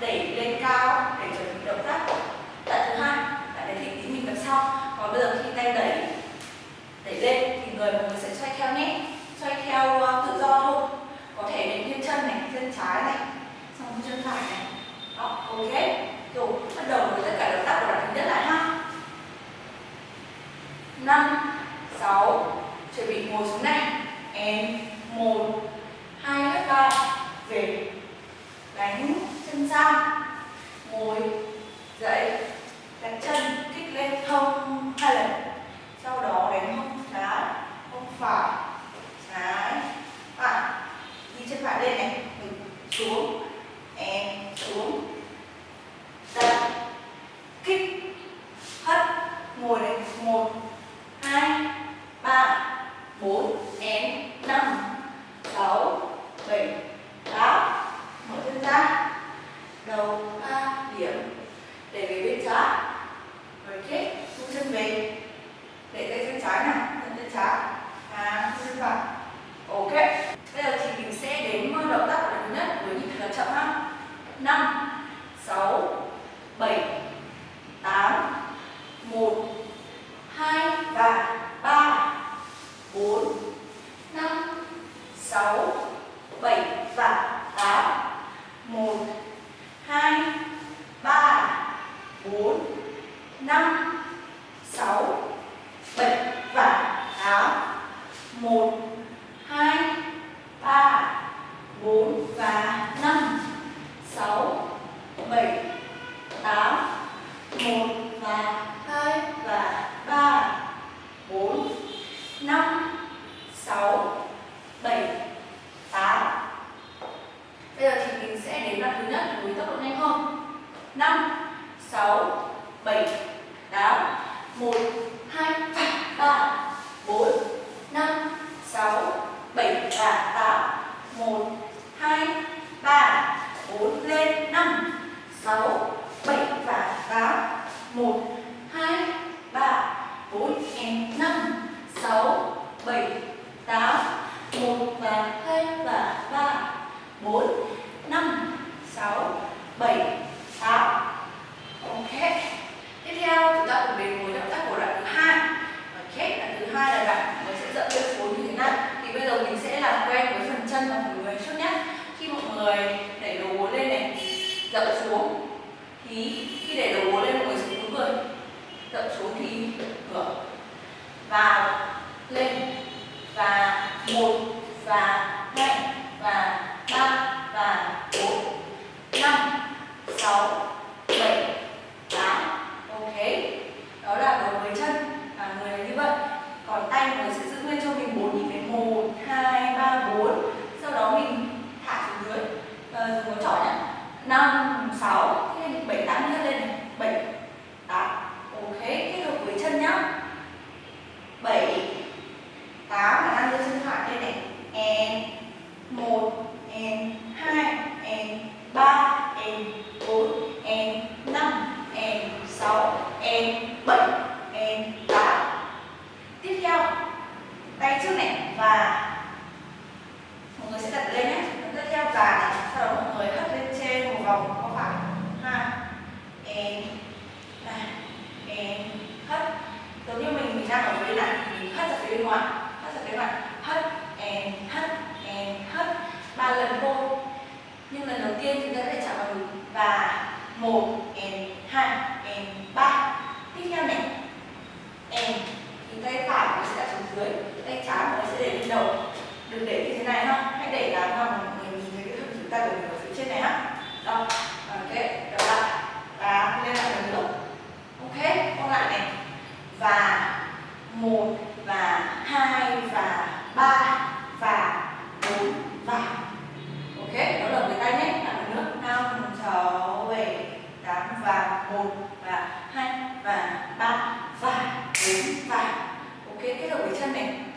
đẩy lên cao để chuẩn bị động tác. Tạ thứ hai, tại đấy thì tí mình tập sau. Còn bây giờ khi tay đẩy đẩy lên thì người mọi người sẽ xoay theo nhé. Xoay theo ờ, tự do thôi. Có thể đến thiên chân này chân trái này, xong chân phải này. Đó, ok. Rồi bắt đầu với tất cả động tác của đoạn thứ nhất lại ha. Năm, sáu, chuẩn bị ngồi xuống này. Em, một, hai hết ba, về. Đánh chân ra ngồi dậy đặt chân. lên và một và hai. 1 em 2 em 3 tiếp theo này. N thì tay phải nó sẽ đặt xuống dưới, tay trái nó sẽ để lên đầu. Đừng để như thế này ha. Hãy để làm sao mà người nhìn thấy cái thân chúng ta của mình ở phía trên này ha. Đó, ok đó là và lên lại lần nữa. Ok còn lại này. Và một, và hai, và ba. và ok kết hợp với chân này.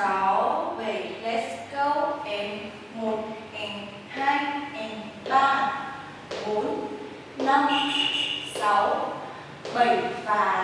6, 7, let's go Em 1, em 2, em 3, 4, 5, 6, 7 và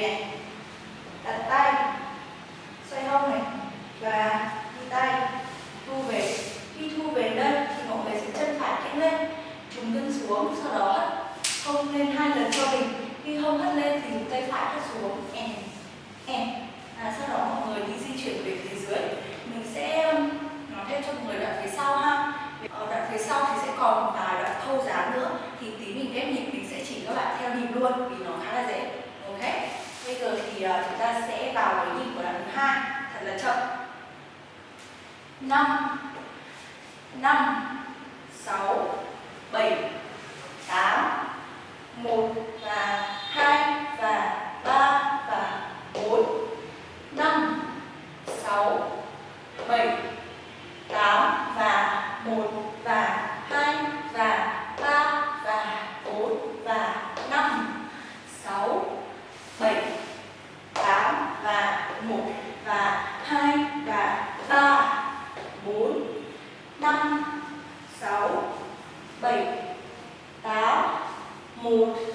này. Đặt tay xoay hông này và đi tay. Thu về khi thu về đây thì mọi người sẽ chân phải kẽ lên trùng lưng xuống sau đó hất hông lên hai lần cho mình. Khi hông hất lên thì tay phải hất xuống em em à, sau đó mọi người đi di chuyển về phía dưới. Mình sẽ um, nói thêm cho mọi người đoạn phía sau ha. Ở đoạn phía sau thì sẽ còn một vài đoạn thâu dáng nữa thì tí mình ghép nhịp mình sẽ chỉ các bạn theo nhịp luôn vì nó khá là dễ. Ok? bây giờ thì à, chúng ta sẽ vào cái nhịp của đoạn thứ hai. Thật là chậm. Năm. Năm. Sáu. Bảy. Tám. Một và hai và ba và bốn. Năm. Sáu. Bảy. amor.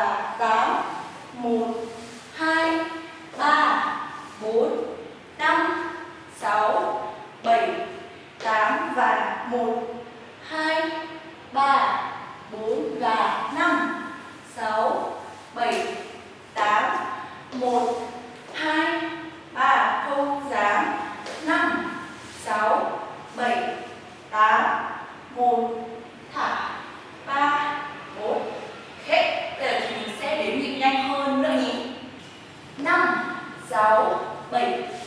và tám một hai ba bốn năm sáu bảy tám và một. late.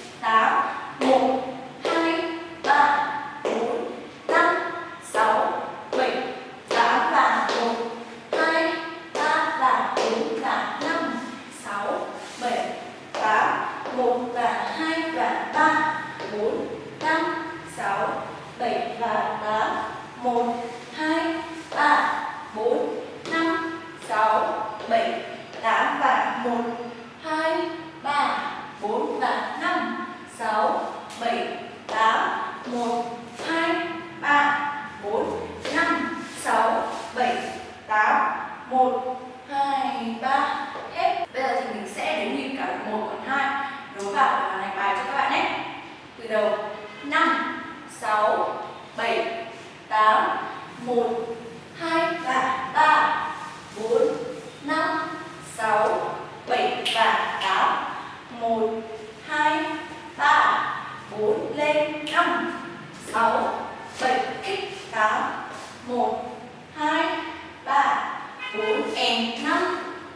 4 em 5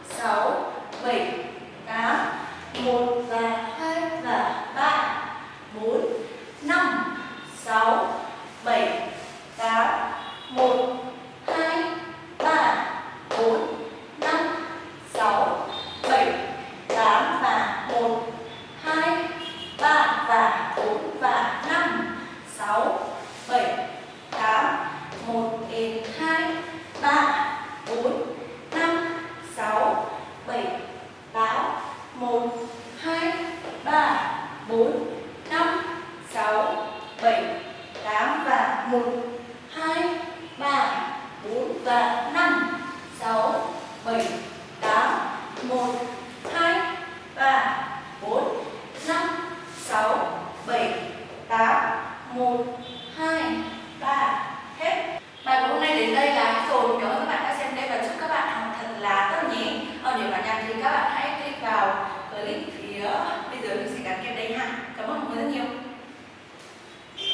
6 7 8 1 2, 3, 4, 5, 6, 7, 8 và 1, 2, 3, 4 và 5, 6, 7,